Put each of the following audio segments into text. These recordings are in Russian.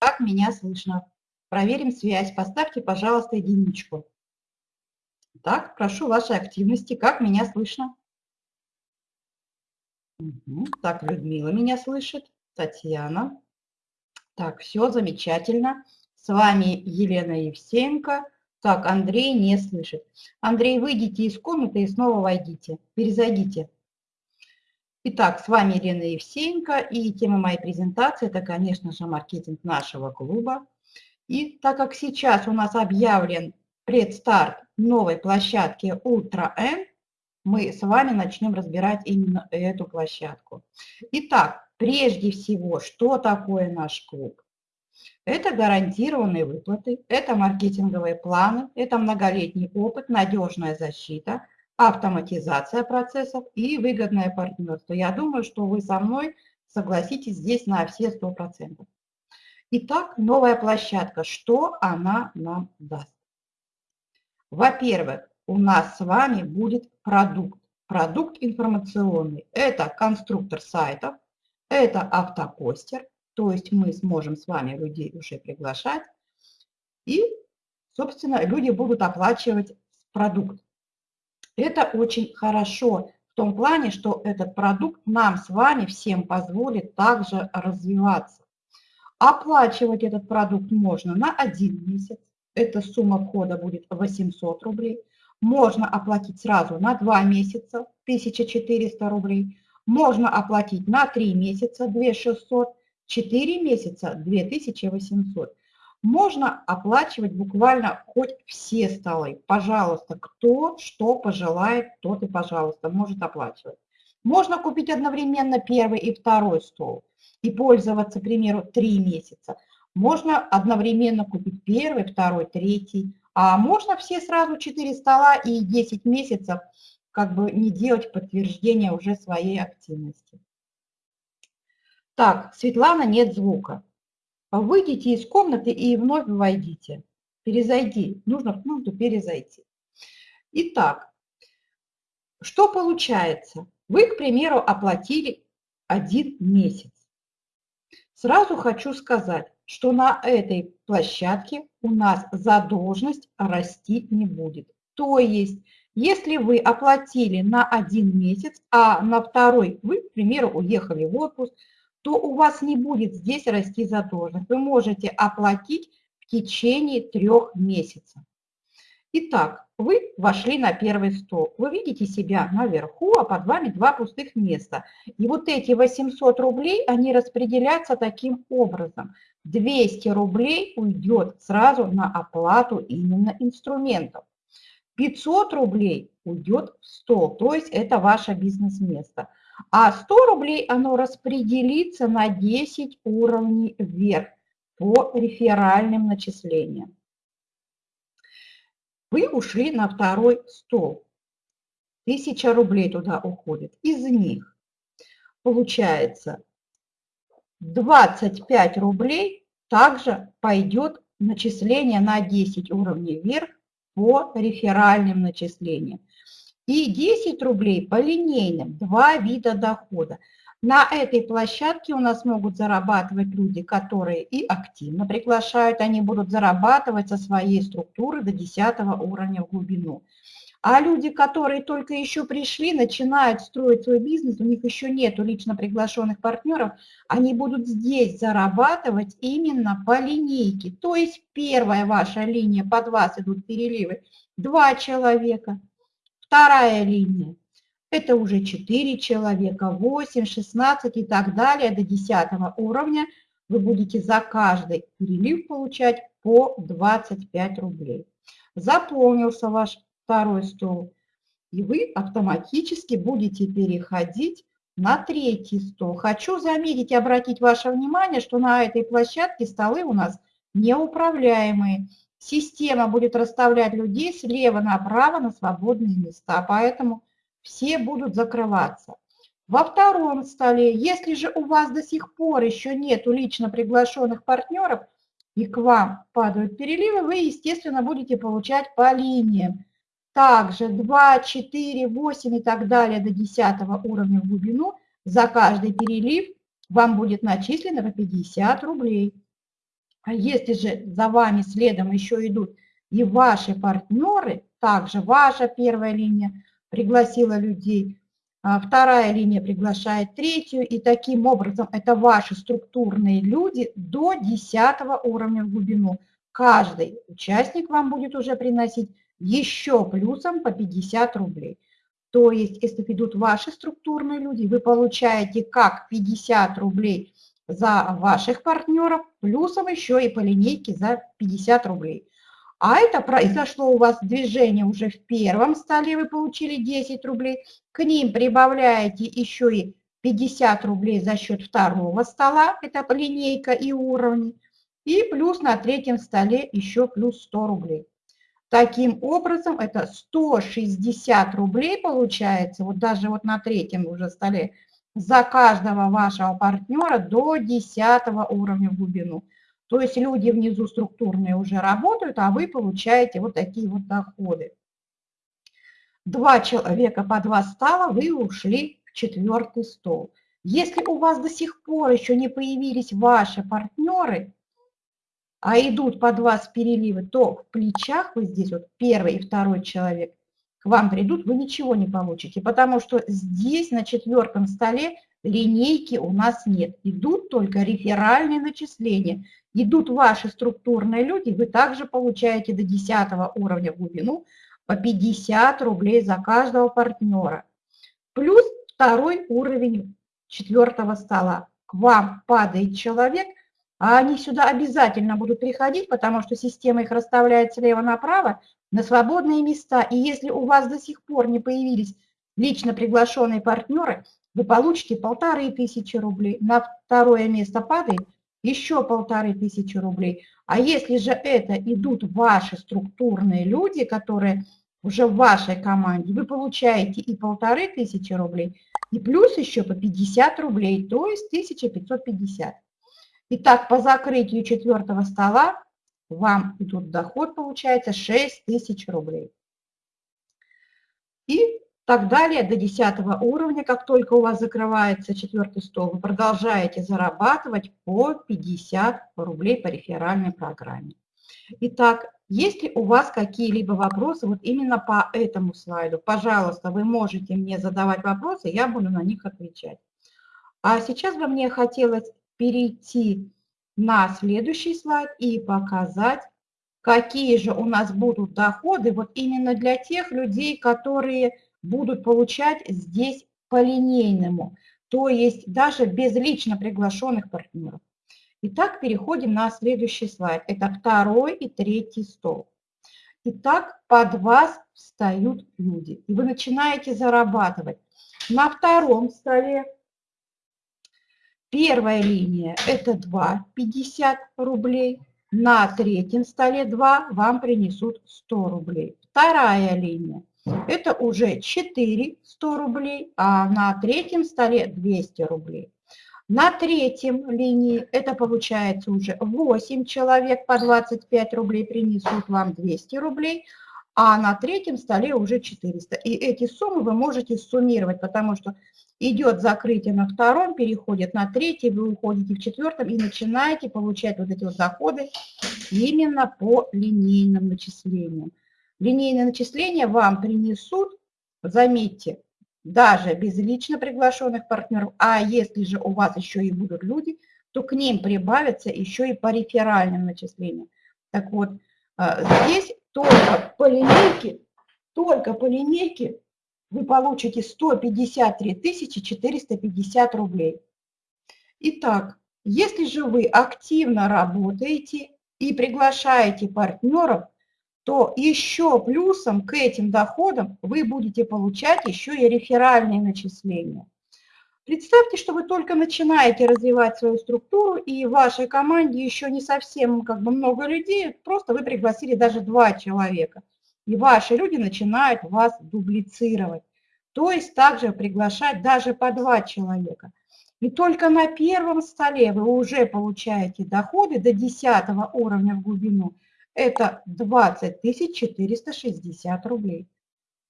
как меня слышно. Проверим связь. Поставьте, пожалуйста, единичку. Так, прошу вашей активности. Как меня слышно? Угу. Так, Людмила меня слышит. Татьяна. Так, все замечательно. С вами Елена Евсеенко. Так, Андрей не слышит. Андрей, выйдите из комнаты и снова войдите. Перезайдите. Итак, с вами Елена Евсеенко, и тема моей презентации – это, конечно же, маркетинг нашего клуба. И так как сейчас у нас объявлен предстарт новой площадки Ultra N, мы с вами начнем разбирать именно эту площадку. Итак, прежде всего, что такое наш клуб? Это гарантированные выплаты, это маркетинговые планы, это многолетний опыт, надежная защита – автоматизация процессов и выгодное партнерство. Я думаю, что вы со мной согласитесь здесь на все 100%. Итак, новая площадка. Что она нам даст? Во-первых, у нас с вами будет продукт. Продукт информационный. Это конструктор сайтов, это автопостер, то есть мы сможем с вами людей уже приглашать, и, собственно, люди будут оплачивать продукт. Это очень хорошо в том плане, что этот продукт нам с вами всем позволит также развиваться. Оплачивать этот продукт можно на один месяц. Эта сумма входа будет 800 рублей. Можно оплатить сразу на 2 месяца 1400 рублей. Можно оплатить на 3 месяца 2600, 4 месяца 2800 можно оплачивать буквально хоть все столы. Пожалуйста, кто что пожелает, тот и, пожалуйста, может оплачивать. Можно купить одновременно первый и второй стол и пользоваться, к примеру, три месяца. Можно одновременно купить первый, второй, третий. А можно все сразу четыре стола и 10 месяцев как бы не делать подтверждение уже своей активности. Так, Светлана, нет звука. Выйдите из комнаты и вновь войдите. Перезайди. Нужно в комнату перезайти. Итак, что получается? Вы, к примеру, оплатили один месяц. Сразу хочу сказать, что на этой площадке у нас задолженность расти не будет. То есть, если вы оплатили на один месяц, а на второй вы, к примеру, уехали в отпуск, то у вас не будет здесь расти задолженность. Вы можете оплатить в течение трех месяцев. Итак, вы вошли на первый стол. Вы видите себя наверху, а под вами два пустых места. И вот эти 800 рублей, они распределяются таким образом. 200 рублей уйдет сразу на оплату именно инструментов. 500 рублей уйдет в стол, то есть это ваше бизнес-место а 100 рублей оно распределится на 10 уровней вверх по реферальным начислениям. Вы ушли на второй стол. 1000 рублей туда уходит. Из них получается 25 рублей также пойдет начисление на 10 уровней вверх по реферальным начислениям и 10 рублей по линейным, два вида дохода. На этой площадке у нас могут зарабатывать люди, которые и активно приглашают, они будут зарабатывать со своей структуры до 10 уровня в глубину. А люди, которые только еще пришли, начинают строить свой бизнес, у них еще нет лично приглашенных партнеров, они будут здесь зарабатывать именно по линейке. То есть первая ваша линия, под вас идут переливы, два человека – Вторая линия – это уже 4 человека, 8, 16 и так далее до 10 уровня. Вы будете за каждый перелив получать по 25 рублей. Заполнился ваш второй стол, и вы автоматически будете переходить на третий стол. Хочу заметить и обратить ваше внимание, что на этой площадке столы у нас неуправляемые. Система будет расставлять людей слева направо на свободные места, поэтому все будут закрываться. Во втором столе, если же у вас до сих пор еще нет лично приглашенных партнеров, и к вам падают переливы, вы, естественно, будете получать по линиям. Также 2, 4, 8 и так далее до 10 уровня в глубину за каждый перелив вам будет начислено по 50 рублей. А если же за вами следом еще идут и ваши партнеры, также ваша первая линия пригласила людей, а вторая линия приглашает третью, и таким образом это ваши структурные люди до 10 уровня в глубину. Каждый участник вам будет уже приносить еще плюсом по 50 рублей. То есть, если идут ваши структурные люди, вы получаете как 50 рублей за ваших партнеров, плюсом еще и по линейке за 50 рублей. А это произошло у вас движение уже в первом столе, вы получили 10 рублей. К ним прибавляете еще и 50 рублей за счет второго стола, это линейка и уровни. И плюс на третьем столе еще плюс 100 рублей. Таким образом, это 160 рублей получается, вот даже вот на третьем уже столе, за каждого вашего партнера до 10 уровня в глубину. То есть люди внизу структурные уже работают, а вы получаете вот такие вот доходы. Два человека по два стола, вы ушли в четвертый стол. Если у вас до сих пор еще не появились ваши партнеры, а идут по два с переливы, то в плечах вы здесь вот первый и второй человек к вам придут, вы ничего не получите, потому что здесь на четвертом столе линейки у нас нет. Идут только реферальные начисления. Идут ваши структурные люди, вы также получаете до 10 уровня глубину по 50 рублей за каждого партнера. Плюс второй уровень четвертого стола. К вам падает человек – а они сюда обязательно будут приходить, потому что система их расставляет слева направо на свободные места. И если у вас до сих пор не появились лично приглашенные партнеры, вы получите полторы тысячи рублей. На второе место падает еще полторы тысячи рублей. А если же это идут ваши структурные люди, которые уже в вашей команде, вы получаете и полторы тысячи рублей, и плюс еще по 50 рублей, то есть 1550. Итак, по закрытию четвертого стола вам тут доход получается 6 тысяч рублей. И так далее до 10 уровня, как только у вас закрывается четвертый стол, вы продолжаете зарабатывать по 50 рублей по реферальной программе. Итак, если у вас какие-либо вопросы вот именно по этому слайду, пожалуйста, вы можете мне задавать вопросы, я буду на них отвечать. А сейчас бы мне хотелось перейти на следующий слайд и показать, какие же у нас будут доходы вот именно для тех людей, которые будут получать здесь по линейному, то есть даже без лично приглашенных партнеров. Итак, переходим на следующий слайд. Это второй и третий стол. Итак, под вас встают люди, и вы начинаете зарабатывать. На втором столе Первая линия – это 2,50 рублей. На третьем столе 2 вам принесут 100 рублей. Вторая линия – это уже 4 100 рублей, а на третьем столе 200 рублей. На третьем линии это получается уже 8 человек по 25 рублей принесут вам 200 рублей, а на третьем столе уже 400. И эти суммы вы можете суммировать, потому что идет закрытие на втором, переходит на третий, вы уходите в четвертом и начинаете получать вот эти вот доходы именно по линейным начислениям. Линейные начисления вам принесут, заметьте, даже без лично приглашенных партнеров, а если же у вас еще и будут люди, то к ним прибавятся еще и по реферальным начислениям. Так вот, а, здесь только по линейке, только по линейке вы получите 153 450 рублей. Итак, если же вы активно работаете и приглашаете партнеров, то еще плюсом к этим доходам вы будете получать еще и реферальные начисления. Представьте, что вы только начинаете развивать свою структуру, и в вашей команде еще не совсем как бы много людей, просто вы пригласили даже два человека – и ваши люди начинают вас дублицировать. То есть также приглашать даже по два человека. И только на первом столе вы уже получаете доходы до 10 уровня в глубину. Это 20 460 рублей.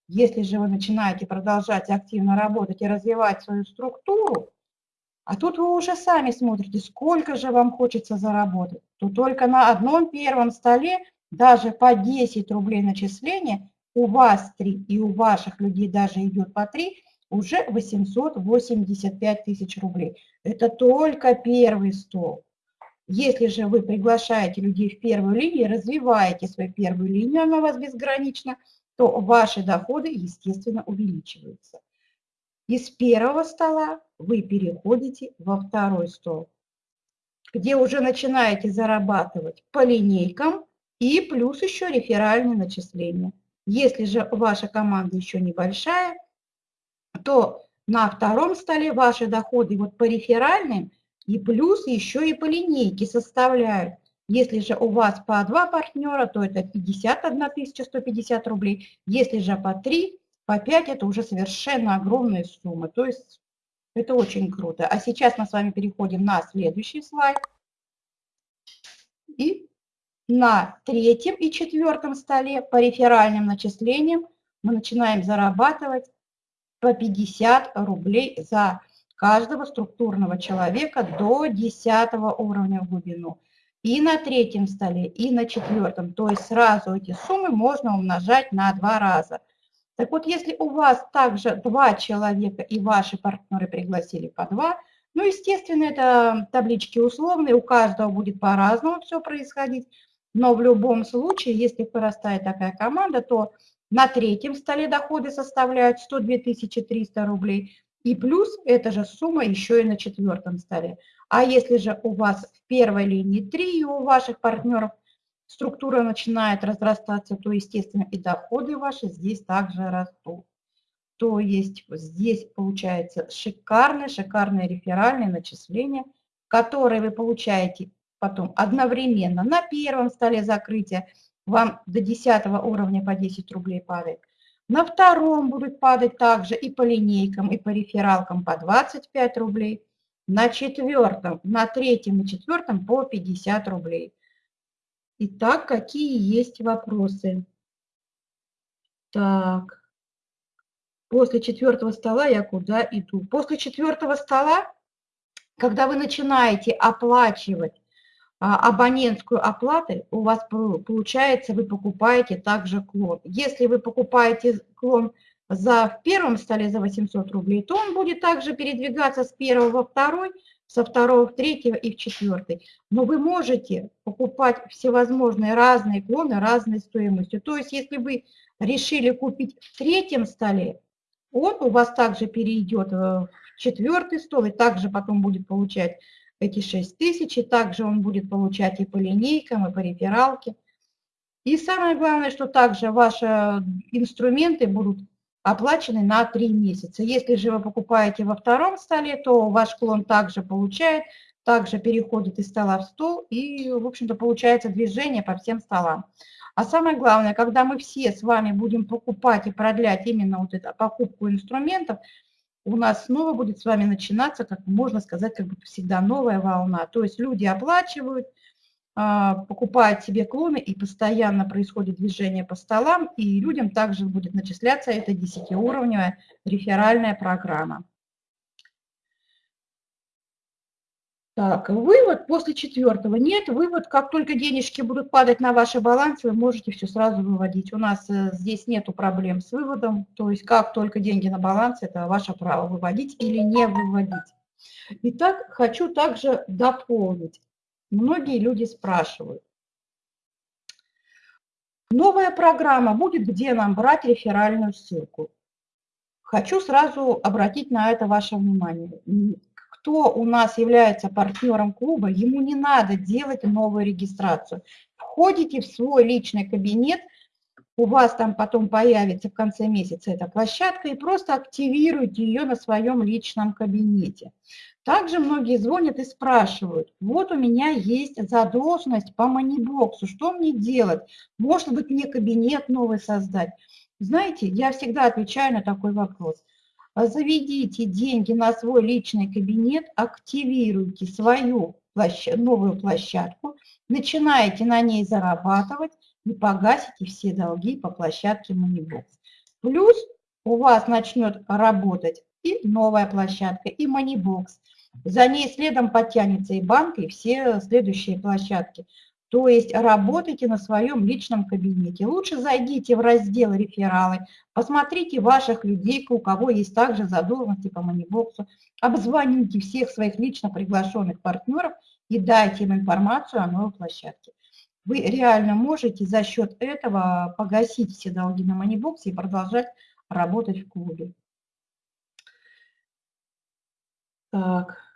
Если же вы начинаете продолжать активно работать и развивать свою структуру, А тут вы уже сами смотрите, сколько же вам хочется заработать. То только на одном первом столе даже по 10 рублей начисления у вас 3 и у ваших людей даже идет по 3, уже 885 тысяч рублей. Это только первый стол. Если же вы приглашаете людей в первую линию, развиваете свою первую линию, она у вас безгранична, то ваши доходы, естественно, увеличиваются. Из первого стола вы переходите во второй стол, где уже начинаете зарабатывать по линейкам и плюс еще реферальные начисления. Если же ваша команда еще небольшая, то на втором столе ваши доходы вот по реферальным и плюс еще и по линейке составляют. Если же у вас по два партнера, то это 51 150 рублей. Если же по три, по пять, это уже совершенно огромные суммы. То есть это очень круто. А сейчас мы с вами переходим на следующий слайд. И на третьем и четвертом столе по реферальным начислениям мы начинаем зарабатывать по 50 рублей за каждого структурного человека до 10 уровня в глубину. И на третьем столе, и на четвертом. То есть сразу эти суммы можно умножать на два раза. Так вот, если у вас также два человека и ваши партнеры пригласили по два, ну, естественно, это таблички условные, у каждого будет по-разному все происходить. Но в любом случае, если вырастает такая команда, то на третьем столе доходы составляют 102 300 рублей, и плюс эта же сумма еще и на четвертом столе. А если же у вас в первой линии 3, и у ваших партнеров структура начинает разрастаться, то, естественно, и доходы ваши здесь также растут. То есть здесь получается шикарное, шикарное реферальное начисление, которое вы получаете потом одновременно на первом столе закрытия, вам до 10 уровня по 10 рублей падает. На втором будут падать также и по линейкам, и по рефералкам по 25 рублей. На четвертом, на третьем и четвертом по 50 рублей. Итак, какие есть вопросы? Так, после четвертого стола я куда иду? После четвертого стола, когда вы начинаете оплачивать абонентскую оплату, у вас получается, вы покупаете также клон. Если вы покупаете клон за, в первом столе за 800 рублей, то он будет также передвигаться с первого во второй, со второго в третьего и в четвертый. Но вы можете покупать всевозможные разные клоны разной стоимостью. То есть если вы решили купить в третьем столе, он у вас также перейдет в четвертый стол и также потом будет получать эти 6 тысяч, и также он будет получать и по линейкам, и по рефералке. И самое главное, что также ваши инструменты будут оплачены на 3 месяца. Если же вы покупаете во втором столе, то ваш клон также получает, также переходит из стола в стол, и, в общем-то, получается движение по всем столам. А самое главное, когда мы все с вами будем покупать и продлять именно вот эту покупку инструментов, у нас снова будет с вами начинаться, как можно сказать, как бы всегда новая волна. То есть люди оплачивают, а, покупают себе клоны, и постоянно происходит движение по столам, и людям также будет начисляться эта 10-уровневая реферальная программа. Так, вывод после четвертого. Нет, вывод, как только денежки будут падать на ваш баланс, вы можете все сразу выводить. У нас э, здесь нету проблем с выводом, то есть как только деньги на баланс, это ваше право выводить или не выводить. Итак, хочу также дополнить. Многие люди спрашивают. Новая программа будет где нам брать реферальную ссылку? Хочу сразу обратить на это ваше внимание кто у нас является партнером клуба, ему не надо делать новую регистрацию. Входите в свой личный кабинет, у вас там потом появится в конце месяца эта площадка, и просто активируйте ее на своем личном кабинете. Также многие звонят и спрашивают, вот у меня есть задолженность по манибоксу, что мне делать? Может быть, мне кабинет новый создать? Знаете, я всегда отвечаю на такой вопрос – заведите деньги на свой личный кабинет, активируйте свою площадь, новую площадку, начинаете на ней зарабатывать и погасите все долги по площадке Moneybox. Плюс у вас начнет работать и новая площадка, и Moneybox. За ней следом подтянется и банк, и все следующие площадки. То есть работайте на своем личном кабинете. Лучше зайдите в раздел «Рефералы», посмотрите ваших людей, у кого есть также задолженности по манибоксу, обзвоните всех своих лично приглашенных партнеров и дайте им информацию о новой площадке. Вы реально можете за счет этого погасить все долги на манибоксе и продолжать работать в клубе. Так.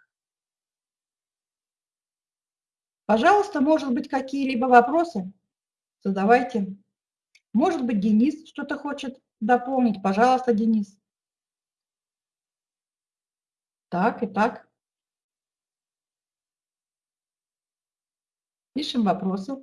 Пожалуйста, может быть, какие-либо вопросы? Задавайте. Может быть, Денис что-то хочет дополнить. Пожалуйста, Денис. Так, и так. Пишем вопросы.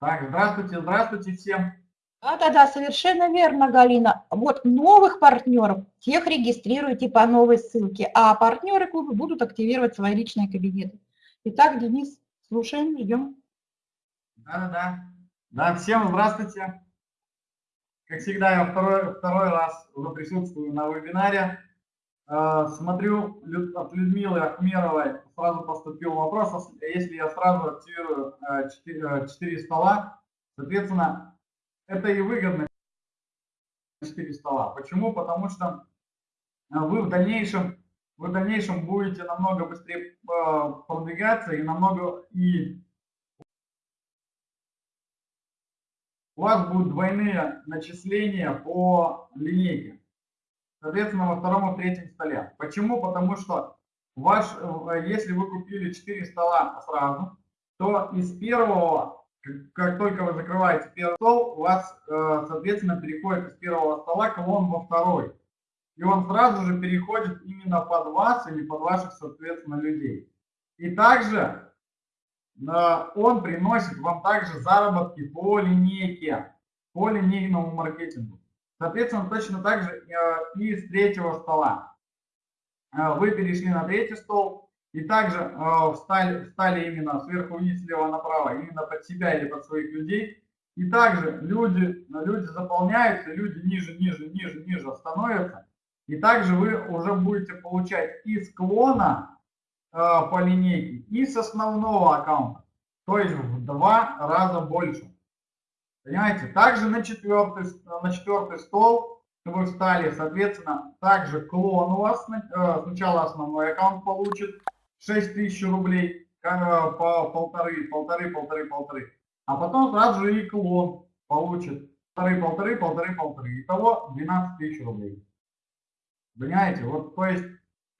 Так, здравствуйте, здравствуйте всем. Да-да-да, совершенно верно, Галина. Вот новых партнеров, тех регистрируйте по новой ссылке, а партнеры клуба будут активировать свои личные кабинеты. Итак, Денис, слушаем, ждем. Да-да-да. Да, всем здравствуйте. Как всегда, я второй, второй раз уже присутствую на вебинаре. Э, смотрю, от Людмилы Ахмеровой сразу поступил вопрос, если я сразу активирую 4, 4 стола, соответственно, это и выгодно 4 стола. Почему? Потому что э, вы в дальнейшем, вы в дальнейшем будете намного быстрее э, продвигаться и намного и у вас будут двойные начисления по линейке. Соответственно, во втором и третьем столе. Почему? Потому что ваш, э, если вы купили 4 стола сразу, то из первого как только вы закрываете первый стол, у вас, э, соответственно, переходит из первого стола колонн во второй. И он сразу же переходит именно под вас или под ваших, соответственно, людей. И также э, он приносит вам также заработки по линейке, по линейному маркетингу. Соответственно, точно так же э, и с третьего стола. Вы перешли на третий стол, и также э, встали, встали именно сверху вниз, слева направо, именно под себя или под своих людей. И также люди, люди заполняются, люди ниже, ниже, ниже, ниже становятся. И также вы уже будете получать и склона э, по линейке, и с основного аккаунта. То есть в два раза больше. Понимаете? Также на четвертый, на четвертый стол вы встали, соответственно, также клон у вас, э, сначала основной аккаунт получит, 6 тысяч рублей по полторы, полторы, полторы, полторы. А потом сразу же и клон получит полторы, полторы, полторы, полторы. Итого 12 тысяч рублей. Понимаете? Вот, то есть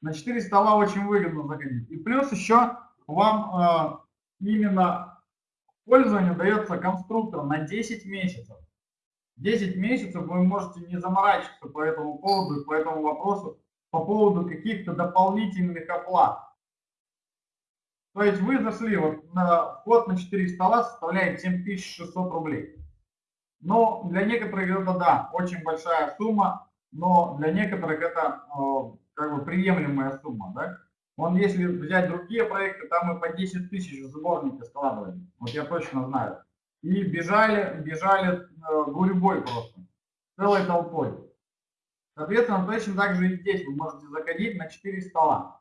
на 4 стола очень выгодно заходить. И плюс еще вам э, именно пользование дается конструктор на 10 месяцев. 10 месяцев вы можете не заморачиваться по этому поводу, по этому вопросу, по поводу каких-то дополнительных оплат. То есть вы зашли, вот на вход на 4 стола составляет 7600 рублей. Но для некоторых это, да, очень большая сумма, но для некоторых это э, как бы приемлемая сумма, да. Вон если взять другие проекты, там мы по 10 тысяч в сборники складывали, вот я точно знаю. И бежали, бежали э, гурьбой просто, целой толпой. Соответственно, точно так же и здесь вы можете заходить на 4 стола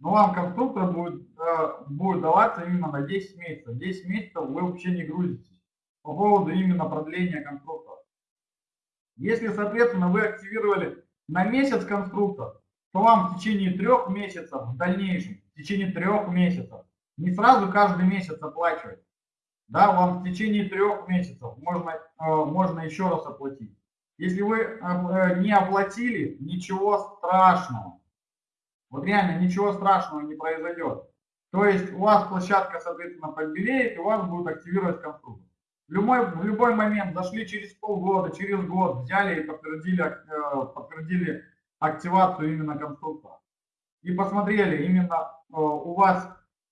но вам конструктор будет, э, будет даваться именно на 10 месяцев. 10 месяцев вы вообще не грузитесь по поводу именно продления конструктора. Если, соответственно, вы активировали на месяц конструктор, то вам в течение трех месяцев, в дальнейшем, в течение трех месяцев, не сразу каждый месяц оплачивать, да, вам в течение трех месяцев можно, э, можно еще раз оплатить. Если вы э, не оплатили, ничего страшного. Вот реально ничего страшного не произойдет. То есть у вас площадка, соответственно, побелеет, и у вас будет активировать конструктор. В любой, в любой момент зашли через полгода, через год, взяли и подтвердили, э, подтвердили активацию именно конструктора. И посмотрели, именно э, у вас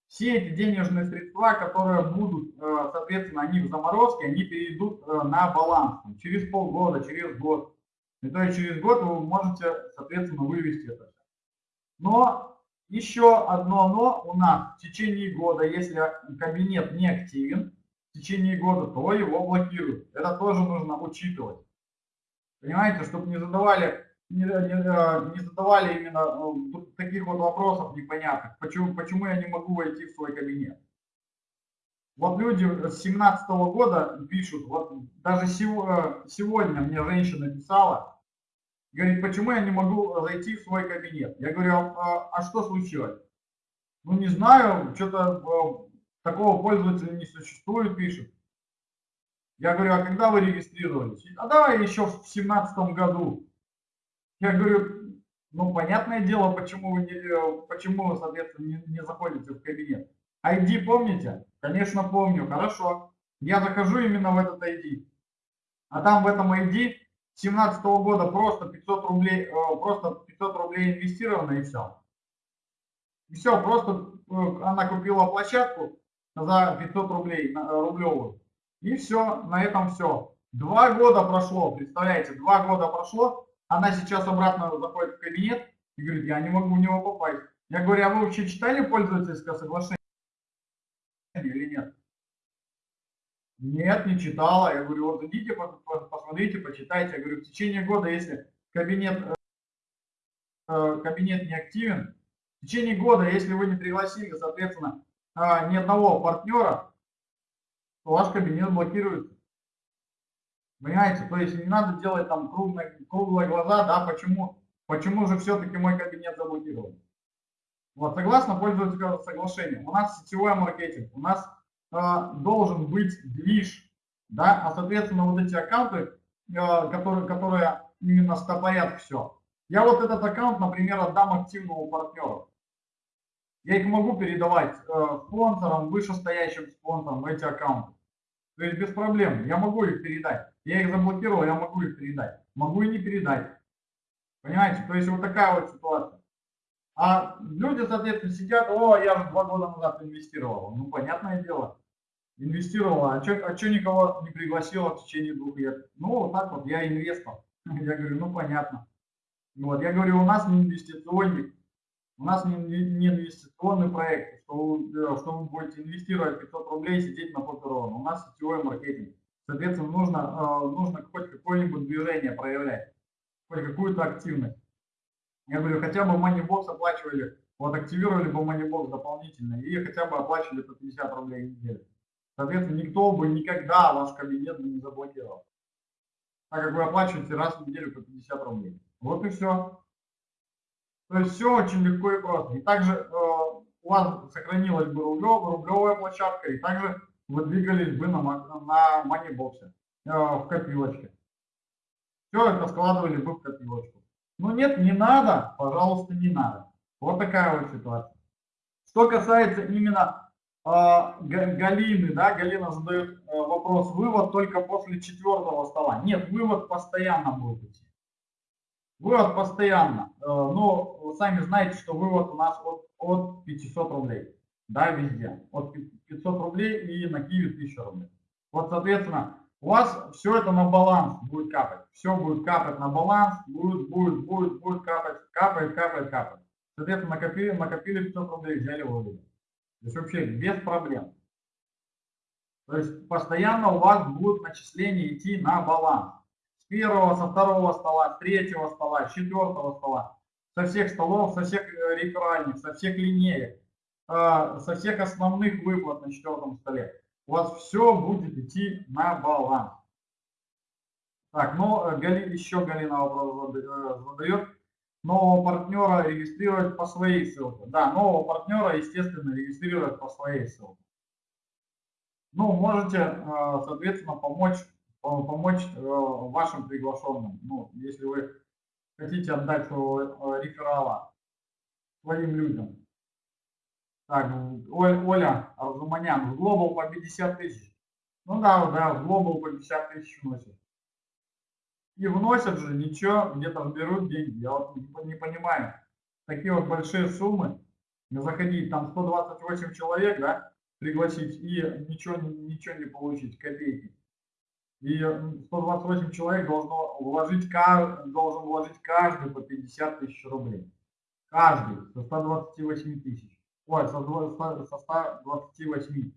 все эти денежные средства, которые будут, э, соответственно, они в заморозке, они перейдут на баланс через полгода, через год. И то есть через год вы можете, соответственно, вывести это но еще одно но у нас в течение года, если кабинет не активен, в течение года, то его блокируют. Это тоже нужно учитывать. Понимаете, чтобы не задавали не, не, не задавали именно э, таких вот вопросов непонятных, почему, почему я не могу войти в свой кабинет. Вот люди с 17 года пишут, вот даже сегодня мне женщина писала, говорит, почему я не могу зайти в свой кабинет. Я говорю, а, а что случилось? Ну не знаю, что-то э, такого пользователя не существует, пишет. Я говорю, а когда вы регистрировались? А давай еще в семнадцатом году. Я говорю, ну понятное дело, почему вы, не, э, почему вы соответственно, не, не заходите в кабинет. ID помните? Конечно, помню. Хорошо. Я захожу именно в этот ID. А там в этом ID 17 -го года просто 500 рублей, э, просто 500 рублей инвестировано и все. И все, просто э, она купила площадку за 500 рублей, рублевую. И все, на этом все. Два года прошло, представляете, два года прошло, она сейчас обратно заходит в кабинет и говорит, я не могу в него попасть. Я говорю, а вы вообще читали пользовательское соглашение или нет? Нет, не читала. Я говорю, вот идите, посмотрите, почитайте. Я говорю, в течение года, если кабинет, э, э, кабинет не активен, в течение года, если вы не пригласили, соответственно, а, ни одного партнера, то ваш кабинет блокируется. Понимаете, то есть не надо делать там круглые, круглые глаза, да, почему, почему же все-таки мой кабинет заблокирован. Вот, согласно пользовательского соглашения, у нас сетевой маркетинг, у нас э, должен быть движ, да, а соответственно вот эти аккаунты, э, которые, которые именно стопорят все. Я вот этот аккаунт, например, отдам активному партнеру. Я их могу передавать э, спонсорам, вышестоящим спонсорам эти аккаунты. То есть без проблем, я могу их передать. Я их заблокировал, я могу их передать. Могу и не передать. Понимаете? То есть вот такая вот ситуация. А люди, соответственно, сидят, о, я же два года назад инвестировал. Ну, понятное дело. Инвестировал, а что а чё никого не пригласила в течение двух лет? Ну, вот так вот, я инвестор. Я говорю, ну, понятно. Вот, я говорю, у нас не инвестиционник, у нас не, не инвестиционный проект, что вы, э, что вы будете инвестировать 500 рублей, сидеть на попперон. У нас сетевой маркетинг. Соответственно, нужно, э, нужно хоть какое-нибудь движение проявлять, хоть какую-то активность. Я говорю, хотя бы Moneybox оплачивали, вот активировали бы Moneybox дополнительно и хотя бы оплачивали по 50 рублей в неделю. Соответственно, никто бы никогда ваш кабинет бы не заблокировал. Так как вы оплачиваете раз в неделю по 50 рублей. Вот и все. То есть все очень легко и просто. И также э, у вас сохранилась бы рублев, рублевая площадка, и также вы двигались бы на, на манибоксе, э, в копилочке. Все это складывали бы в копилочку. Ну нет, не надо, пожалуйста, не надо. Вот такая вот ситуация. Что касается именно э, Галины, да, Галина задает э, вопрос, вывод только после четвертого стола. Нет, вывод постоянно будет. Вывод постоянно, э, но вы сами знаете, что вывод у нас от, от 500 рублей, да, везде. От 500 рублей и на Киеве 1000 рублей. Вот, соответственно, у вас все это на баланс будет капать. Все будет капать на баланс, будет, будет, будет, будет капать, капает, капает, капает. Соответственно, накопили, накопили 500 рублей, взяли вывели. То есть вообще без проблем. То есть постоянно у вас будут начисления идти на баланс первого, со второго стола, с третьего стола, с четвертого стола, со всех столов, со всех э, реферальных, со всех линеек, э, со всех основных выплат на четвертом столе. У вас все будет идти на баланс. Так, ну, Гали, еще Галина вопрос задает. Нового партнера регистрировать по своей ссылке. Да, нового партнера, естественно, регистрировать по своей ссылке. Ну, можете, соответственно, помочь помочь э, вашим приглашенным. Ну, если вы хотите отдать своего э, реферала своим людям. Так, Оля Арзуманян, в Global по 50 тысяч. Ну да, да, в Global по 50 тысяч вносят. И вносят же, ничего, где-то берут деньги. Я вот не понимаю. Такие вот большие суммы, заходить, там 128 человек, да, пригласить и ничего, ничего не получить, копейки. И 128 человек должно вложить, должен вложить каждый по 50 тысяч рублей. Каждый со 128 тысяч. Ой, со 128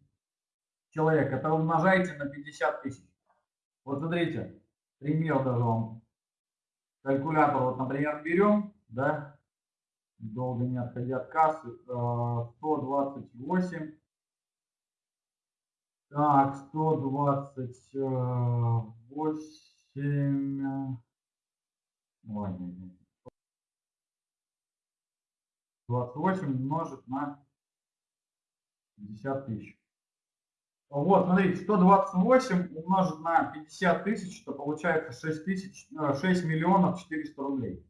человек. Это умножайте на 50 тысяч. Вот смотрите, пример даже вам Калькулятор, вот, например, берем, да, долго не отходя от кассы, 128. Так, 128. Ой, 28 умножить на 50 тысяч. Вот, смотрите, 128 умножить на 50 тысяч, то получается 6, тысяч, 6 э, миллионов 400 рублей.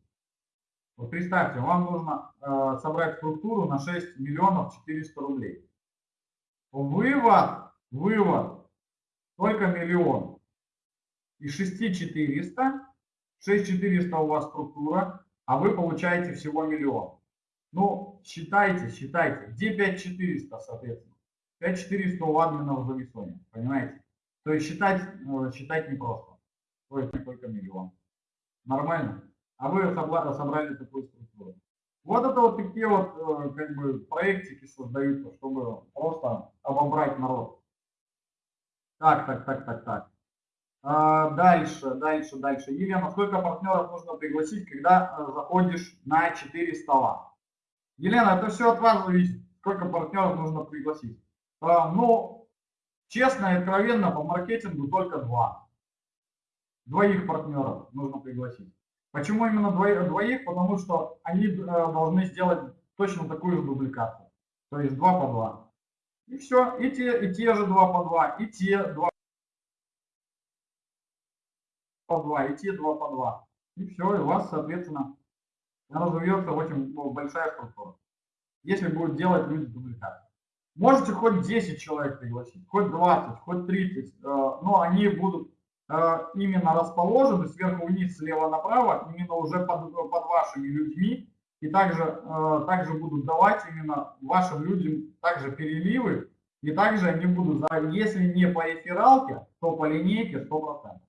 Вот представьте, вам нужно э, собрать структуру на 6 миллионов 400 рублей. Вывод, вывод, только миллион. И 6 400, 6 400 у вас структура, а вы получаете всего миллион. Ну, считайте, считайте. Где 5 400, соответственно? 5400 у админов в зависоне, понимаете? То есть считать, э, считать непросто. То есть только миллион. Нормально? А вы собрали такую структуру. Вот это вот такие вот э, как бы проектики создаются, чтобы просто обобрать народ. Так, так, так, так, так. А, дальше, дальше, дальше. Елена, сколько партнеров нужно пригласить, когда э, заходишь на 4 стола? Елена, это все от вас зависит, сколько партнеров нужно пригласить. А, ну, честно и откровенно, по маркетингу только два. Двоих партнеров нужно пригласить. Почему именно двоих? Потому что они э, должны сделать точно такую же дубликацию. То есть два по два. И все, и те, и те же два по два, и те два по два, и те два по два. И все, и у вас, соответственно, разовьется очень большая структура. Если будут делать люди дубликацию. Можете хоть 10 человек пригласить, хоть 20, хоть 30, э, но они будут э, именно расположены сверху вниз, слева направо, именно уже под, под вашими людьми, и также, э, также будут давать именно вашим людям также переливы, и также они будут, если не по рефералке, то по линейке 100%.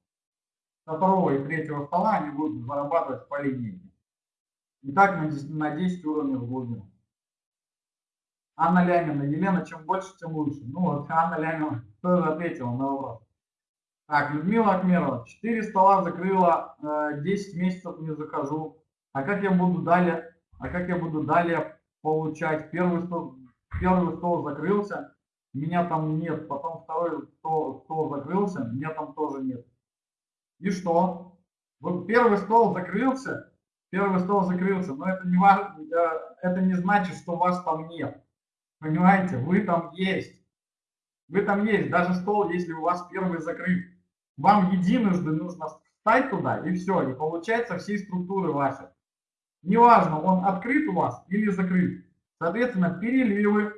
Со второго и третьего стола они будут зарабатывать по линейке. И так на 10, на 10 уровней в глубину. Анна Лямина. Елена, чем больше, тем лучше. Ну вот Анна Лямина тоже ответила на вопрос. Так, Людмила Акмерова. 4 стола закрыла, 10 э, месяцев не захожу. А как я буду далее, а как я буду далее получать? Первый стол, первый стол закрылся, меня там нет. Потом второй стол, стол закрылся, меня там тоже нет. И что? Вот первый стол закрылся, первый стол закрылся, но это не, э, это не значит, что вас там нет. Понимаете, вы там есть. Вы там есть, даже стол, если у вас первый закрыт. Вам единожды нужно встать туда, и все, и получается всей структуры вашей. Неважно, он открыт у вас или закрыт. Соответственно, переливы, э,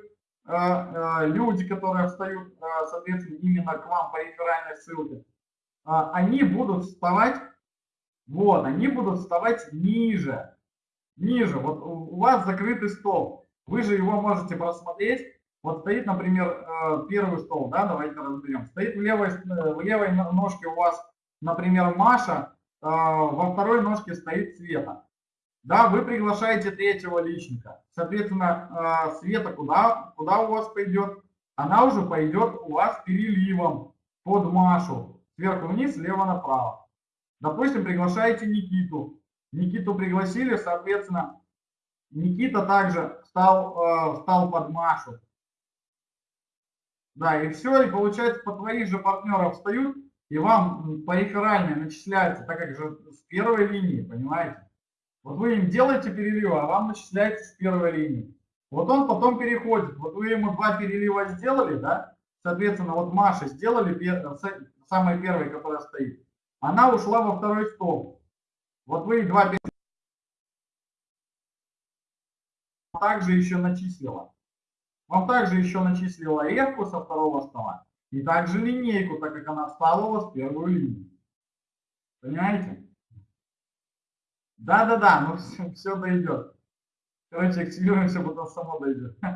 э, люди, которые встают, э, соответственно, именно к вам по реферальной ссылке, они будут вставать, вот, они будут вставать ниже, ниже. Вот у вас закрытый стол. Вы же его можете просмотреть. Вот стоит, например, э, первый стол, да, давайте разберем. Стоит в левой, э, в левой ножке у вас, например, Маша, э, во второй ножке стоит Света. Да, вы приглашаете третьего личника. Соответственно, Света куда, куда у вас пойдет? Она уже пойдет у вас переливом под Машу. Сверху вниз, слева направо. Допустим, приглашаете Никиту. Никиту пригласили, соответственно, Никита также стал, э, стал под Машу. Да, и все, и получается, по твоих же партнеров встают, и вам по реферальной начисляется, так как же с первой линии, понимаете? Вот вы им делаете переливы, а вам начисляется с первой линии. Вот он потом переходит. Вот вы ему два перелива сделали, да? Соответственно, вот Маша сделали самой первой, которая стоит. Она ушла во второй стол. Вот вы два перелива также еще начислила. Вам также еще начислила ревку со второго стола и также линейку, так как она встала у вас первую линию. Понимаете? Да-да-да, ну все, все дойдет. Короче, активируемся, потом само дойдет.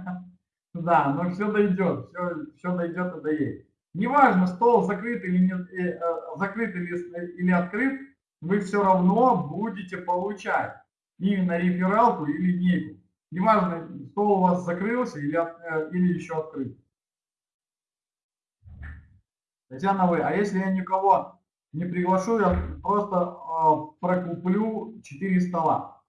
Да, но все дойдет, все, все дойдет и доедет. Неважно, стол закрыт или, не, э, э, закрыт или, или открыт, вы все равно будете получать именно рефералку и линейку. Неважно, стол у вас закрылся или, э, или еще открыт. Татьяна, вы, а если я никого не приглашу, я просто э, прокуплю 4 стола.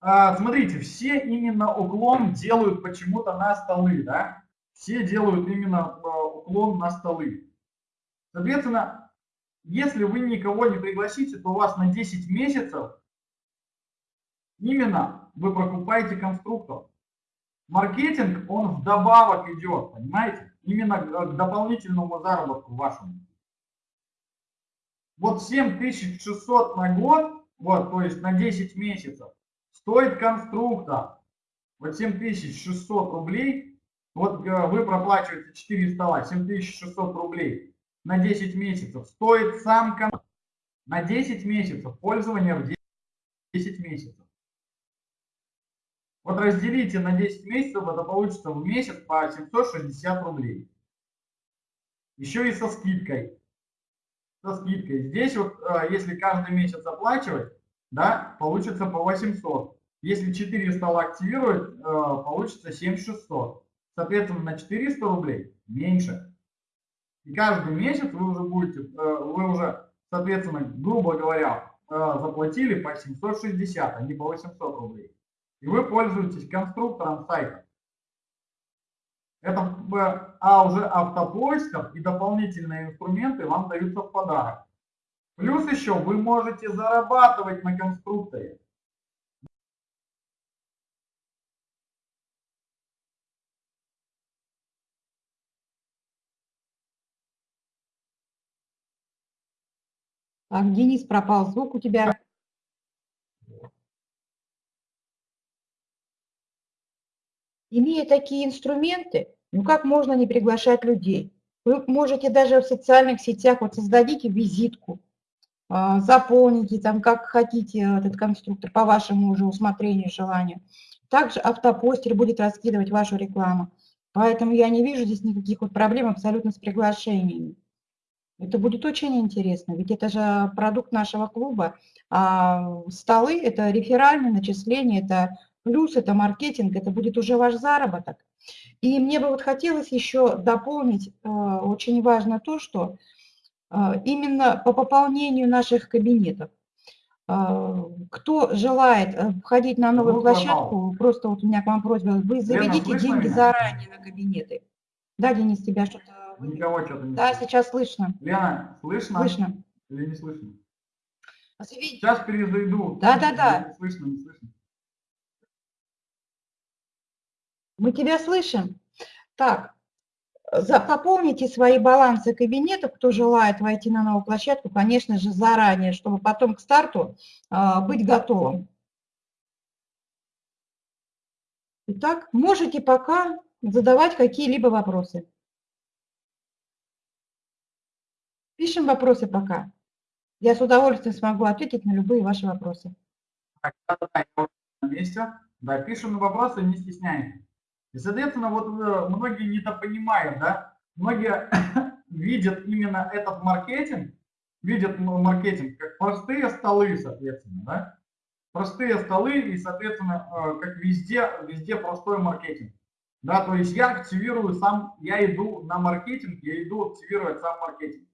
Э, смотрите, все именно уклон делают почему-то на столы, да? Все делают именно э, уклон на столы. Соответственно, если вы никого не пригласите, то у вас на 10 месяцев именно вы прокупаете конструктор. Маркетинг, он вдобавок идет, понимаете? Именно к дополнительному заработку вашему. Вот 7600 на год, вот, то есть на 10 месяцев, стоит конструктор. Вот 7600 рублей, вот э, вы проплачиваете 4 стола, 7600 рублей на 10 месяцев. Стоит сам конструктор на 10 месяцев, пользование в 10 месяцев. Вот разделите на 10 месяцев, это получится в месяц по 760 рублей. Еще и со скидкой. Со скидкой. Здесь вот, э, если каждый месяц оплачивать, да, получится по 800. Если 4 стола активировать, э, получится 7600. Соответственно, на 400 рублей меньше. И каждый месяц вы уже будете, э, вы уже, соответственно, грубо говоря, заплатили по 760, а не по 800 рублей и вы пользуетесь конструктором сайта. Это, а уже автопоисков и дополнительные инструменты вам даются в подарок. Плюс еще вы можете зарабатывать на конструкторе. Так, Денис, пропал звук у тебя. Имея такие инструменты, ну как можно не приглашать людей? Вы можете даже в социальных сетях, вот создадите визитку, а, заполните там как хотите этот конструктор по вашему уже усмотрению, желанию. Также автопостер будет раскидывать вашу рекламу. Поэтому я не вижу здесь никаких вот проблем абсолютно с приглашениями. Это будет очень интересно, ведь это же продукт нашего клуба. А столы – это реферальное начисление, это плюс это маркетинг, это будет уже ваш заработок. И мне бы вот хотелось еще дополнить, э, очень важно то, что э, именно по пополнению наших кабинетов, э, кто желает входить на новую площадку, просто вот у меня к вам просьба, вы заведите деньги заранее на кабинеты. Да, Денис, тебя что-то... Никого что-то не Да, слышно. сейчас слышно. Лена, слышно? Слышно. Или не слышно? Сейчас перезайду. Да, да, да. Не слышно, не слышно. Мы тебя слышим. Так, пополните свои балансы кабинетов, кто желает войти на новую площадку, конечно же, заранее, чтобы потом к старту а, быть готовым. Итак, можете пока задавать какие-либо вопросы. Пишем вопросы пока. Я с удовольствием смогу ответить на любые ваши вопросы. На месте. Да, пишем вопросы, не стесняйтесь. И, соответственно, вот э, многие недопонимают, да, многие видят именно этот маркетинг, видят маркетинг как простые столы, соответственно, да, простые столы и, соответственно, э, как везде, везде простой маркетинг. Да, то есть я активирую сам, я иду на маркетинг, я иду активировать сам маркетинг.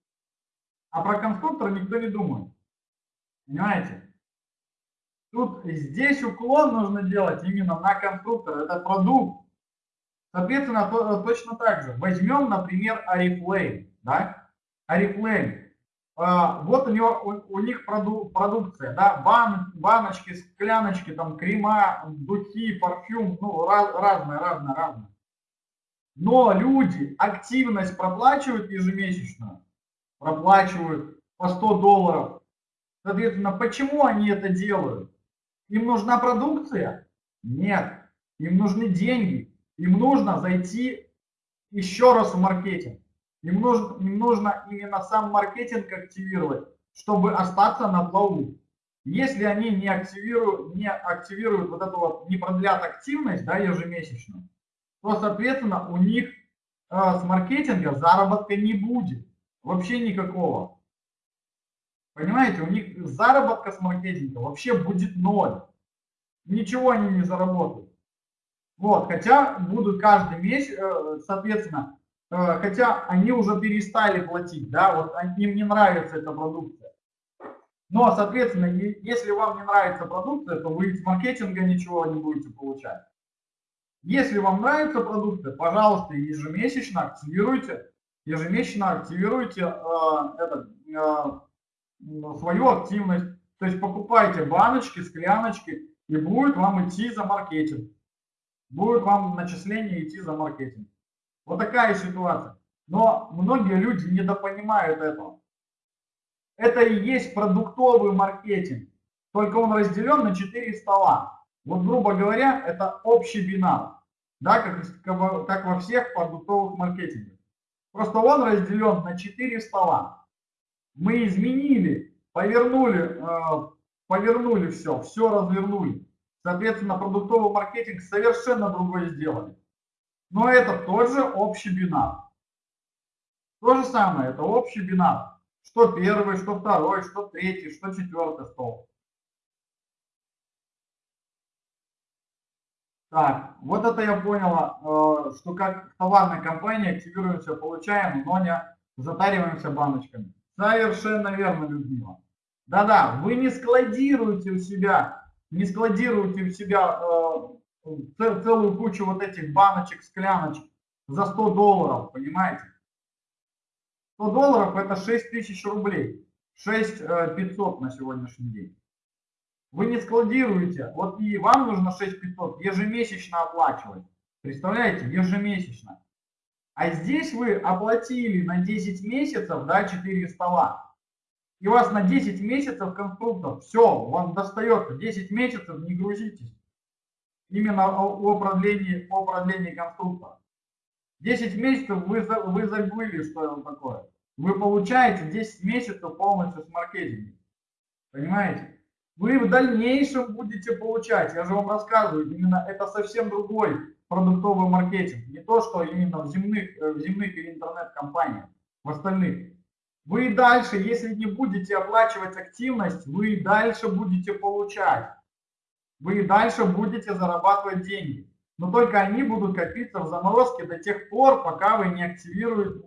А про конструктор никто не думает. Понимаете? Тут здесь уклон нужно делать именно на конструктор. Это продукт. Соответственно, то, точно так же. Возьмем, например, Oriflame. Да? Oriflame. А, вот у, него, у, у них проду, продукция, да, бан, баночки, скляночки, там, крема, духи, парфюм, ну, раз, разное, разное, разное. Но люди активность проплачивают ежемесячно, проплачивают по 100 долларов. Соответственно, почему они это делают? Им нужна продукция? Нет. Им нужны деньги. Им нужно зайти еще раз в маркетинг. Им нужно, им нужно именно сам маркетинг активировать, чтобы остаться на плаву. Если они не активируют, не активируют вот эту вот, не продлят активность да, ежемесячно, то, соответственно, у них э, с маркетинга заработка не будет. Вообще никакого. Понимаете, у них заработка с маркетинга вообще будет ноль. Ничего они не заработают. Вот, хотя будут каждый месяц, э, соответственно, э, хотя они уже перестали платить, да, вот им не нравится эта продукция. Но, соответственно, если вам не нравится продукция, то вы из маркетинга ничего не будете получать. Если вам нравится продукция, пожалуйста, ежемесячно активируйте, ежемесячно активируйте э, этот, э, свою активность. То есть покупайте баночки, скляночки, и будет вам идти за маркетинг. Будет вам начисление идти за маркетинг. Вот такая ситуация. Но многие люди недопонимают этого. Это и есть продуктовый маркетинг. Только он разделен на 4 стола. Вот, грубо говоря, это общий бинар. Да, как, как во всех продуктовых маркетингах. Просто он разделен на 4 стола. Мы изменили, повернули, э, повернули все, все развернули. Соответственно, продуктовый маркетинг совершенно другой сделали. Но это тот же общий бинар. То же самое, это общий бинар. Что первый, что второй, что третий, что четвертый стол. Так, вот это я поняла, э, что как в товарной активируемся, получаем, но не затариваемся баночками. Совершенно верно, Людмила. Да-да, вы не складируете у себя, не складируете у себя э, целую кучу вот этих баночек, скляночек за 100 долларов, понимаете? 100 долларов это 6 тысяч рублей, 6 500 э, на сегодняшний день. Вы не складируете, вот и вам нужно 6500 ежемесячно оплачивать. Представляете, ежемесячно. А здесь вы оплатили на 10 месяцев, да, 4 стола. И у вас на 10 месяцев конструктор. Все, вам достается 10 месяцев, не грузитесь. Именно о, о, продлении, о продлении конструктора. 10 месяцев вы, вы забыли, что это такое. Вы получаете 10 месяцев полностью с маркетингом. Понимаете? Вы в дальнейшем будете получать. Я же вам рассказываю, именно это совсем другой продуктовый маркетинг. Не то, что именно в земных, э, в земных или интернет-компаниях, в остальных. Вы дальше, если не будете оплачивать активность, вы дальше будете получать. Вы дальше будете зарабатывать деньги. Но только они будут копиться в заморозке до тех пор, пока вы не активируете,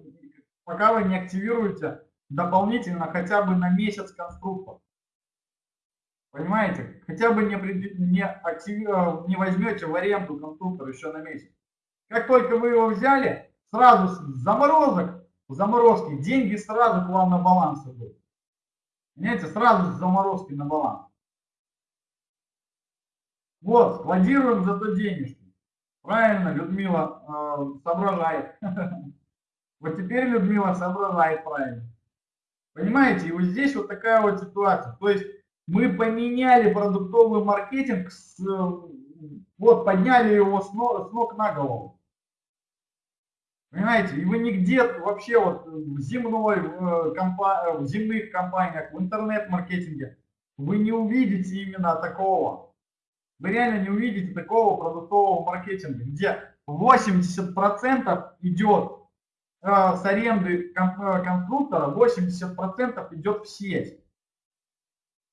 пока вы не активируете дополнительно хотя бы на месяц конструктор. Понимаете? Хотя бы не, не, э, не возьмете в аренду конструктор еще на месяц. Как только вы его взяли, сразу с заморозок, заморозки, деньги сразу к вам на баланс идут. Понимаете? Сразу с заморозки на баланс. Вот, складируем зато денежки. Правильно, Людмила э, соображает. Вот теперь Людмила соображает правильно. Понимаете, и вот здесь вот такая вот ситуация. То есть мы поменяли продуктовый маркетинг, с, вот подняли его с ног, с ног на голову. Понимаете, и вы нигде вообще вот в земной, в, компа, в земных компаниях, в интернет-маркетинге, вы не увидите именно такого. Вы реально не увидите такого продуктового маркетинга, где 80% идет э, с аренды э, конструктора, 80% идет в сеть.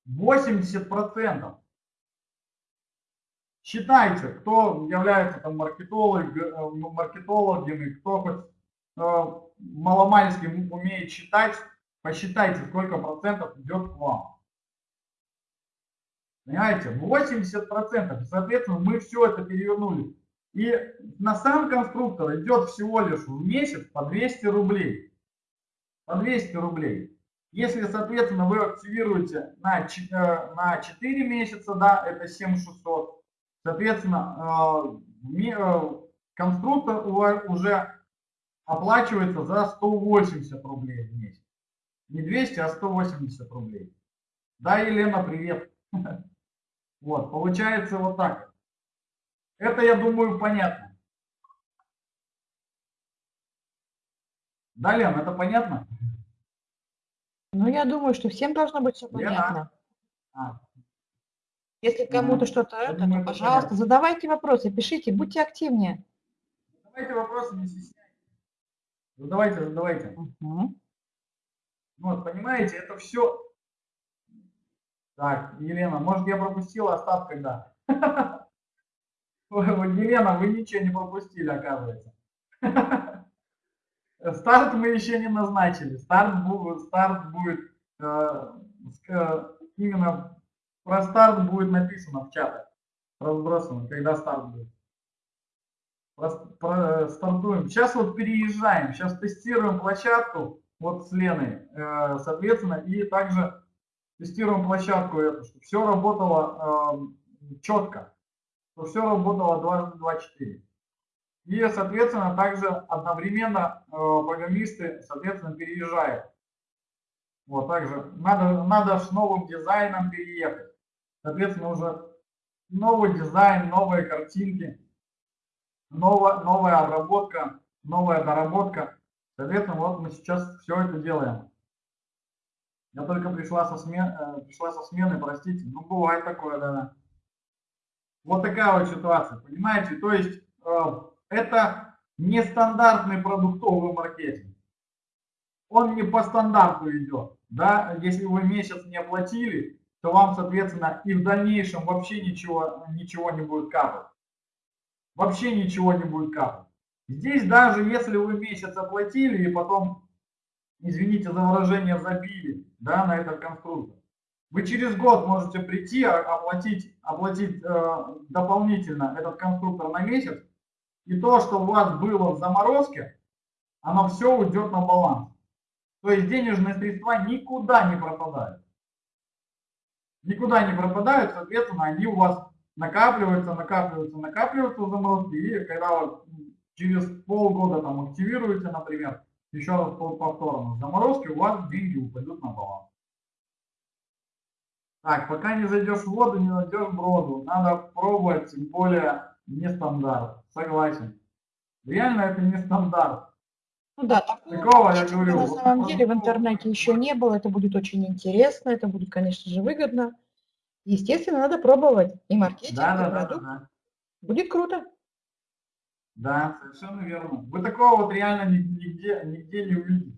80%. Считайте, кто является там маркетолог, э, маркетологами, кто хоть э, маломальски умеет считать, посчитайте, сколько процентов идет к вам. Понимаете, 80%. Соответственно, мы все это перевернули. И на сам конструктор идет всего лишь в месяц по 200 рублей. По 200 рублей. Если, соответственно, вы активируете на, э, на 4 месяца, да, это 7600, соответственно, э, э, конструктор уже оплачивается за 180 рублей в месяц. Не 200, а 180 рублей. Да, Елена, привет. Вот, получается вот так. Это, я думаю, понятно. Да, Лен, это понятно? Ну, я думаю, что всем должно быть все понятно. А, Если кому-то что-то это, думаю, то, пожалуйста, понятно. задавайте вопросы, пишите, будьте активнее. Задавайте вопросы, не стесняйтесь. Задавайте, задавайте. Мгм. Ну, Вот, понимаете, это все... Так, Елена, может я пропустила когда? Ой, вот, Елена, вы ничего не пропустили, оказывается. Старт мы еще не назначили. Старт, старт будет э, э, именно про старт будет написано в чатах. Разбросано, когда старт будет. Про, про, стартуем. Сейчас вот переезжаем. Сейчас тестируем площадку вот с Леной, э, соответственно, и также тестируем площадку эту, чтобы все работало э, четко, чтобы все работало 24. И, соответственно, также одновременно э, программисты, соответственно, переезжают. Вот, также надо, надо с новым дизайном переехать. Соответственно, уже новый дизайн, новые картинки, новая, новая обработка, новая доработка. Соответственно, вот мы сейчас все это делаем. Я только пришла со, смен, э, пришла со смены, простите. Ну, бывает такое, да. Вот такая вот ситуация, понимаете? То есть э, это нестандартный продуктовый маркетинг. Он не по стандарту идет. Да? Если вы месяц не оплатили, то вам, соответственно, и в дальнейшем вообще ничего, ничего не будет капать. Вообще ничего не будет капать. Здесь даже если вы месяц оплатили и потом, извините за выражение, забили да, на этот конструктор, вы через год можете прийти, оплатить, оплатить э, дополнительно этот конструктор на месяц, и то, что у вас было в заморозке, оно все уйдет на баланс. То есть денежные средства никуда не пропадают. Никуда не пропадают, соответственно, они у вас накапливаются, накапливаются, накапливаются в заморозке, и когда вот через полгода там активируете, например, еще раз повторно, заморозки, у вас деньги упадут на баланс. Так, пока не зайдешь в воду, не найдешь броду. Надо пробовать, тем более не стандарт. Согласен. Реально это не стандарт. Ну да, такого, такого я говорю. На самом деле в интернете еще не было. Это будет очень интересно, это будет, конечно же, выгодно. Естественно, надо пробовать. И маркетинг, да, да, и продукт. Да, да. Будет круто. Да, совершенно верно. Вы такого вот реально нигде, нигде не увидите.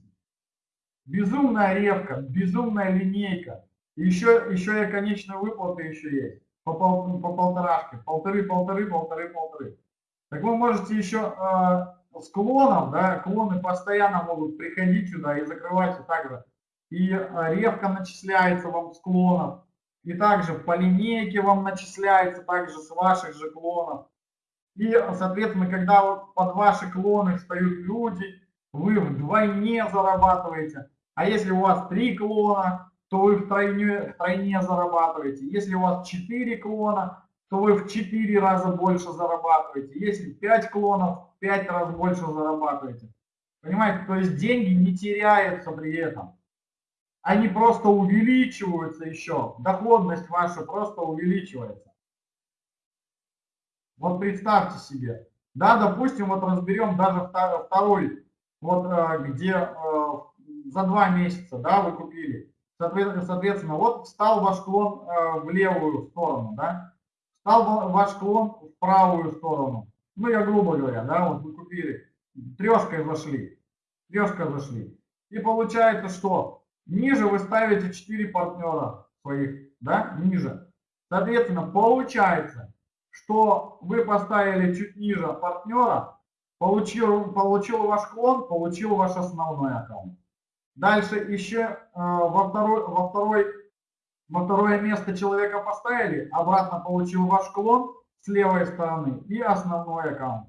Безумная ревка, безумная линейка. еще, еще и конечная выплата еще есть. По, пол, по полторашке. Полторы, полторы, полторы, полторы. Так вы можете еще э, с клоном, да, клоны постоянно могут приходить сюда и закрывать и также. И э, ревка начисляется вам с клонов. И также по линейке вам начисляется также с ваших же клонов. И, соответственно, когда вот под ваши клоны встают люди, вы вдвойне зарабатываете. А если у вас три клона, то вы втройне, втройне зарабатываете. Если у вас четыре клона, то вы в 4 раза больше зарабатываете. Если 5 клонов, в 5 раз больше зарабатываете. Понимаете, то есть деньги не теряются при этом. Они просто увеличиваются еще. Доходность ваша просто увеличивается. Вот представьте себе. Да, допустим, вот разберем даже второй, вот э, где э, за два месяца, да, вы купили. Соответственно, вот встал ваш клон э, в левую сторону, да, стал ваш клон в правую сторону. Ну, я грубо говоря, да, вот вы купили, трешкой зашли, трешкой зашли. И получается, что ниже вы ставите 4 партнера своих, да, ниже. Соответственно, получается, что вы поставили чуть ниже партнера, получил, получил ваш клон, получил ваш основной аккаунт. Дальше еще э, во, второй, во второй во второе место человека поставили, обратно получил ваш клон с левой стороны и основной аккаунт.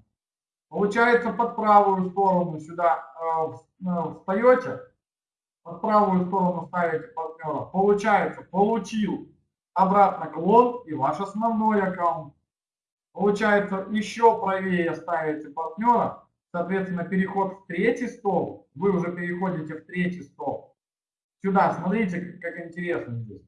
Получается, под правую сторону сюда э, э, встаете, под правую сторону ставите партнера. Получается, получил обратно клон и ваш основной аккаунт. Получается, еще правее ставите партнера, соответственно, переход в третий стол, вы уже переходите в третий стол. Сюда, смотрите, как интересно здесь.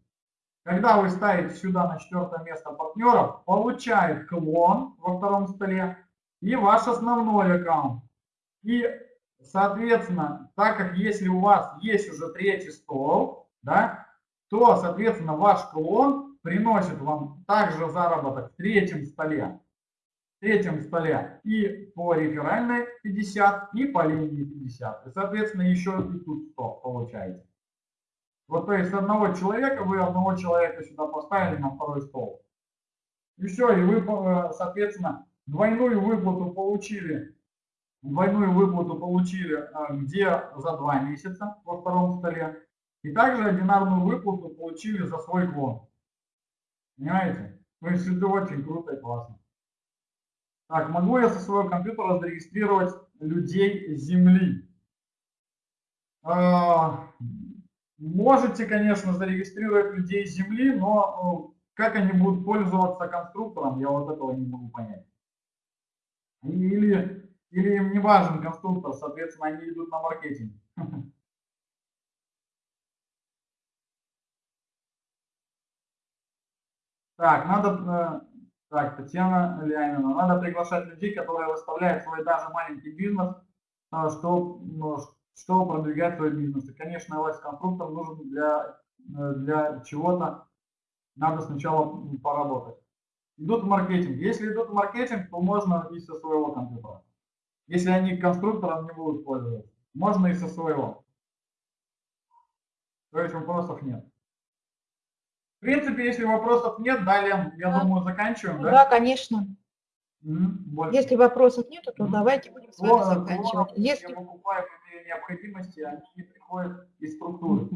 Когда вы ставите сюда на четвертое место партнеров, получает клон во втором столе и ваш основной аккаунт. И, соответственно, так как если у вас есть уже третий стол, да, то, соответственно, ваш клон приносит вам также заработок в третьем столе. В третьем столе и по реферальной 50, и по линии 50. И, соответственно, еще и тут 100 получаете. Вот то есть одного человека, вы одного человека сюда поставили на второй стол. И все, и вы, э, соответственно, двойную выплату получили двойную выплату получили а, где за два месяца во втором столе, и также одинарную выплату получили за свой клон. Понимаете? То есть это очень круто и классно. Так, могу я со своего компьютера зарегистрировать людей Земли? Можете, конечно, зарегистрировать людей Земли, но э, как они будут пользоваться конструктором, я вот этого не могу понять. Или, или им не важен конструктор, соответственно, они идут на маркетинг. Так, надо, э, так, Татьяна Леонина, надо приглашать людей, которые выставляют свой даже маленький бизнес, э, что, ну, что продвигать свой бизнес. И, конечно, LS-конструктор нужен для, э, для чего-то, надо сначала поработать. Идут в маркетинг. Если идут в маркетинг, то можно и со своего компьютера. Если они конструктором не будут пользоваться, можно и со своего. То есть вопросов нет. В принципе, если вопросов нет, далее, я да. думаю, заканчиваем, да? Да, конечно. Угу, если вопросов нет, то давайте будем с вами заканчивать. Если необходимости, они приходят из структуры.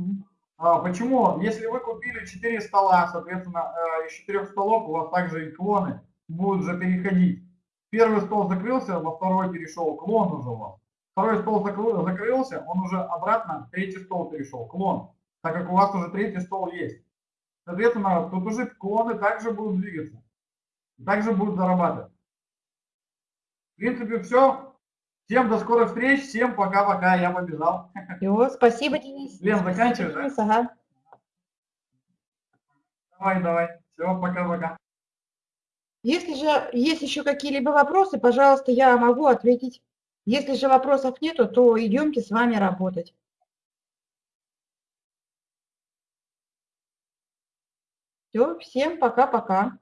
А, почему? Если вы купили 4 стола, соответственно, э, из 4 столов у вас также и клоны будут же переходить. Первый стол закрылся, во второй перешел, клон уже у вас. Второй стол закрылся, он уже обратно, третий стол перешел, клон. Так как у вас уже третий стол есть. Соответственно, тут уже клоны также будут двигаться. Также будут зарабатывать. В принципе, все. Всем до скорых встреч. Всем пока-пока. Я побежал. Все, спасибо, Денис. Лен, заканчиваешь, да? Ага. Давай, давай. Все, пока-пока. Если же есть еще какие-либо вопросы, пожалуйста, я могу ответить. Если же вопросов нету, то идемте с вами работать. Все, всем пока-пока.